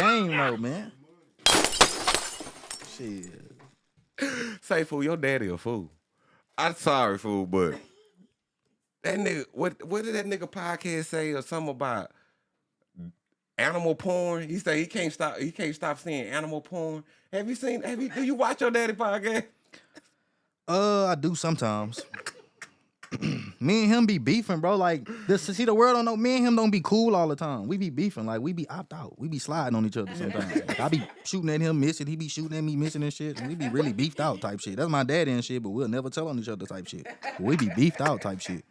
game though, man. Shit. Say fool, your daddy a fool. I'm sorry, fool, but that nigga, what what did that nigga podcast say or something about animal porn? He say he can't stop he can't stop seeing animal porn. Have you seen have you do you watch your daddy podcast? Uh, I do sometimes. me and him be beefing, bro. Like this, see the world don't know. Me and him don't be cool all the time. We be beefing, like we be opt out. We be sliding on each other sometimes. Like, I be shooting at him, missing. He be shooting at me, missing and shit. And we be really beefed out type shit. That's my daddy and shit, but we'll never tell on each other type shit. But we be beefed out type shit.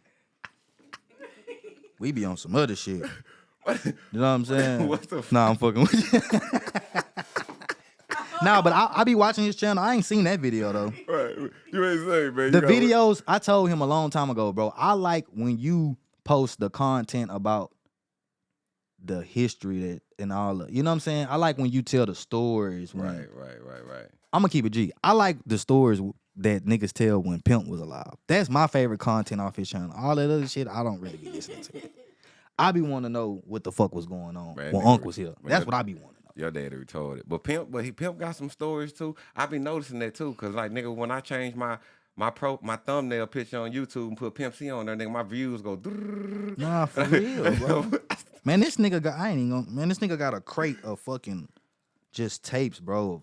We be on some other shit. You know what I'm saying? What the f- Nah, I'm fucking with you. nah, but I, I be watching his channel. I ain't seen that video though. Right. You ain't say, man. The videos I told him a long time ago, bro. I like when you post the content about the history that and all the, you know what I'm saying? I like when you tell the stories. When, Right, right, right, right. I'm gonna keep it G. I like the stories that niggas tell when Pimp was alive. That's my favorite content off his channel. All that other shit, I don't really be listening to. I be wanting to know what the fuck was going on Man, when nigga, Unc was here. man, That's what I be wanting. Your daddy retarded. But Pimp, but he Pimp got some stories too. I be noticing that too. Cause like nigga, when I change my my pro my thumbnail picture on YouTube and put Pimp C on there, nigga, my views go. Nah, for real, bro. Man, this nigga got I ain't even gonna man, this nigga got a crate of fucking just tapes, bro.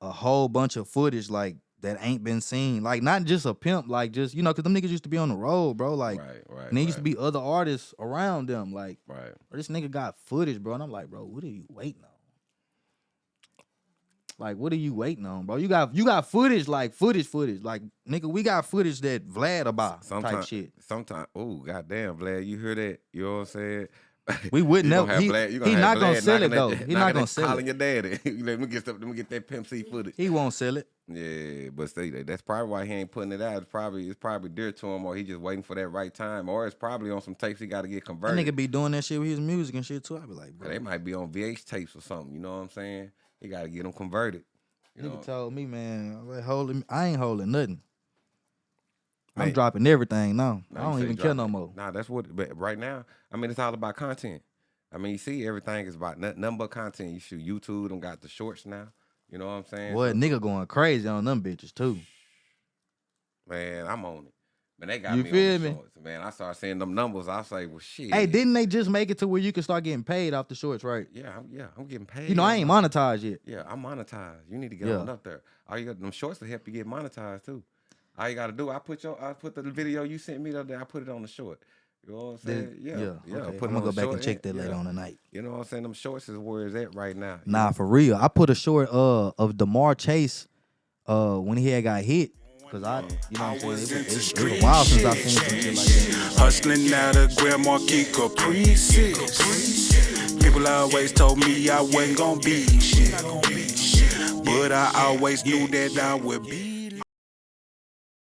A whole bunch of footage like that ain't been seen. Like not just a pimp, like just you know, cause them niggas used to be on the road, bro. Like right, right. and there used to be other artists around them. Like right. this nigga got footage, bro. And I'm like, bro, what are you waiting on? Like, what are you waiting on, bro? You got you got footage, like footage, footage. Like, nigga, we got footage that Vlad about type Sometimes, shit. sometimes, oh goddamn, Vlad, you hear that? You know what I'm saying? We would You never- have he- Vlad- he not gonna sell it, though. that- He not gonna that- sell it. Calling your daddy. let me get stuff, let me get that Pimp C footage. He won't sell it. Yeah, but see, that- that's probably why he ain't putting it out. It's probably it's probably dear to him, or he just waiting for that right time, or it's probably on some tapes he got to get That converted. nigga be doing that shit with his music and shit too. I be like, bro. They might be on VH tapes or something. You know what I'm saying? He got to get them converted. You Nigga know? told me, man, I, like, holding, I ain't holding nothing. I'm dropping everything now. I don't even care no more. Nah, that's what. But right now, I mean, it's all about content. I mean, you see, everything is about nothing, nothing but content. You shoot YouTube. Them got the shorts now. You know what I'm saying? So, nigga going crazy on them bitches too. man, I'm on it. Man, they got You me feel on the me? shorts. Man, I started seeing them numbers. I say, well, shit. Hey, didn't they just make it to where you can start getting paid off the shorts, right? Yeah, I'm, yeah, I'm getting paid. You know, I ain't monetized yet. Yeah, I'm monetized. You need to get Yeah. on up there. All you got them shorts to help you get monetized too. All you got to do, I put your, I put the video you sent me the other day. I put it on the short. You know what I'm The- saying? yeah, yeah. okay. Put I'm gonna go back and check that later on tonight. You know what I'm saying? Them shorts is where it's at right now. Nah, for real. I put a short uh of Demar Chase uh when he had got hit. Cause I, you know what I'm saying? It was, it, it was a while since I've seen some shit like that. Hustling out of Grand Marquis Caprices. People always told me I wasn't gonna be shit. But I always knew that I would be